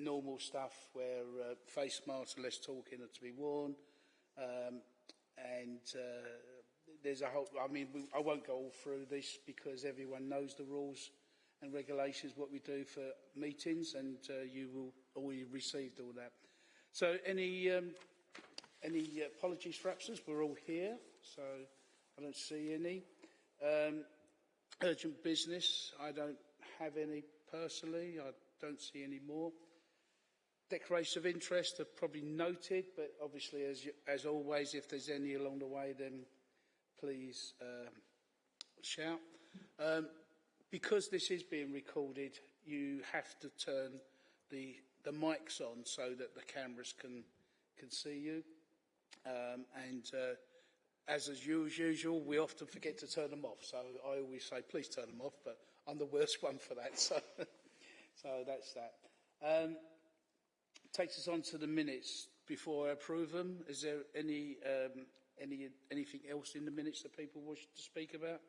normal stuff where uh, face masks and less talking are to be worn. Um, and uh, there's a whole, I mean, we, I won't go all through this because everyone knows the rules and regulations, what we do for meetings, and uh, you will already received all that. So any, um, any apologies for absence? We're all here, so I don't see any. Um, urgent business, I don't have any personally. I don't see any more. Declaration of interest are probably noted, but obviously, as, you, as always, if there's any along the way, then please um, shout. Um, because this is being recorded, you have to turn the, the mics on so that the cameras can, can see you. Um, and uh, as, as usual, we often forget to turn them off. So I always say, please turn them off, but I'm the worst one for that. So, so that's that. Um, takes us on to the minutes before I approve them. Is there any, um, any, anything else in the minutes that people wish to speak about?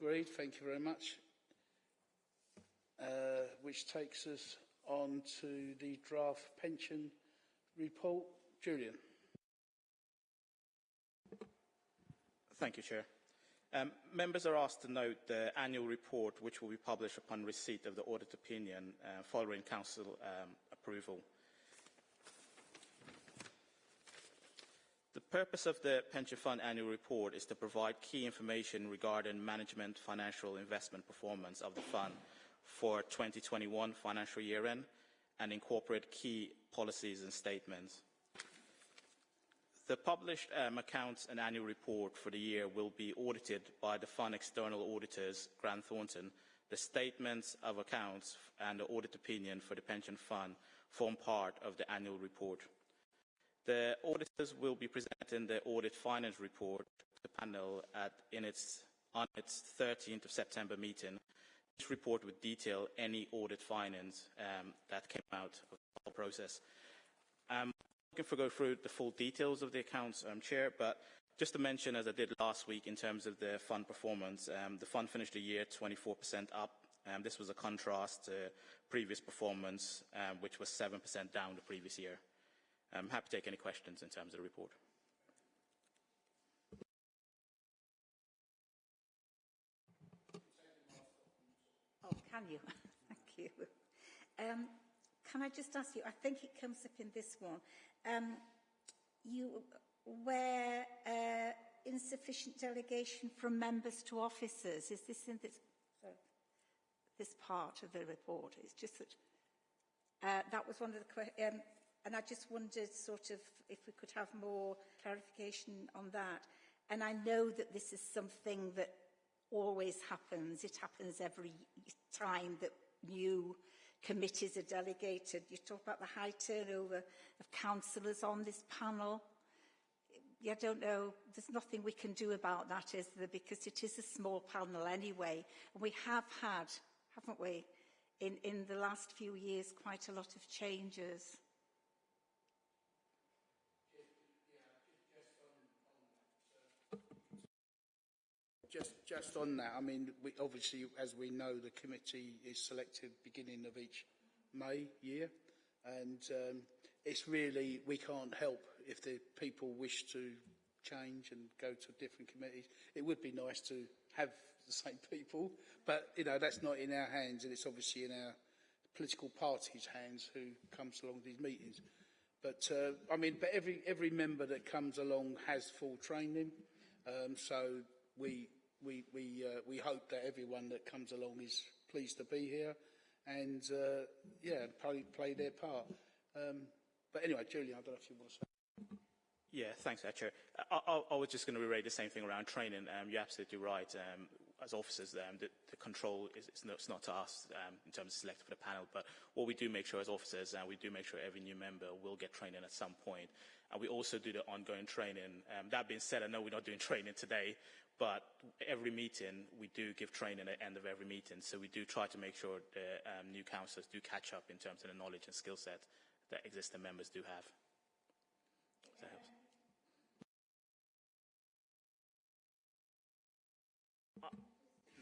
Agreed. Thank you very much. Uh, which takes us on to the draft pension report. Julian. Thank you, Chair. Um, members are asked to note the annual report which will be published upon receipt of the audit opinion uh, following Council um, approval. The purpose of the Pension Fund annual report is to provide key information regarding management financial investment performance of the fund for 2021 financial year end and incorporate key policies and statements. The published um, accounts and annual report for the year will be audited by the fund external auditors, Grant Thornton. The statements of accounts and the audit opinion for the pension fund form part of the annual report. The auditors will be presenting the audit finance report to the panel at, in its, on its 13th of September meeting. This report would detail any audit finance um, that came out of the process. Um, looking for go through the full details of the accounts, um, Chair, but just to mention, as I did last week in terms of the fund performance, um, the fund finished the year 24% up. Um, this was a contrast to previous performance, um, which was 7% down the previous year. I'm happy to take any questions in terms of the report. Oh, can you? Thank you. Um, can I just ask you, I think it comes up in this one, um, you, where uh, insufficient delegation from members to officers, is this in this, sorry, this part of the report? It's just that uh, that was one of the questions. Um, and I just wondered sort of if we could have more clarification on that. And I know that this is something that always happens. It happens every time that new committees are delegated. You talk about the high turnover of councillors on this panel. I don't know, there's nothing we can do about that, is there? Because it is a small panel anyway. And we have had, haven't we, in, in the last few years, quite a lot of changes. Just, on that, I mean, we, obviously, as we know, the committee is selected beginning of each May year, and um, it's really we can't help if the people wish to change and go to different committees. It would be nice to have the same people, but you know that's not in our hands, and it's obviously in our political party's hands who comes along these meetings. But uh, I mean, but every every member that comes along has full training, um, so we we, we, uh, we hope that everyone that comes along is pleased to be here and, uh, yeah, play, play their part. Um, but anyway, Julian, I don't know if you want to say. Yeah, thanks, Chair. I, I, was just going to reiterate the same thing around training. Um, you're absolutely right. Um, as officers, um, the, the control is it's not, it's not to us um, in terms of selecting for the panel, but what we do make sure as officers, and uh, we do make sure every new member will get training at some point. And we also do the ongoing training. Um, that being said, I know we're not doing training today, but every meeting, we do give training at the end of every meeting. So we do try to make sure the um, new councillors do catch up in terms of the knowledge and skill set that existing members do have. That helps. Uh,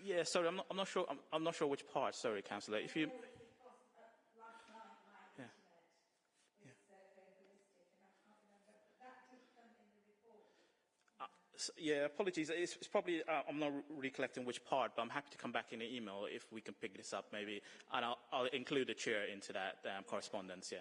yeah, sorry, I'm not, I'm not sure. I'm, I'm, not sure which part. Sorry, councillor. If you. Yeah, apologies. It's, it's probably, uh, I'm not recollecting which part, but I'm happy to come back in the email if we can pick this up maybe. And I'll, I'll include the chair into that um, correspondence, yeah.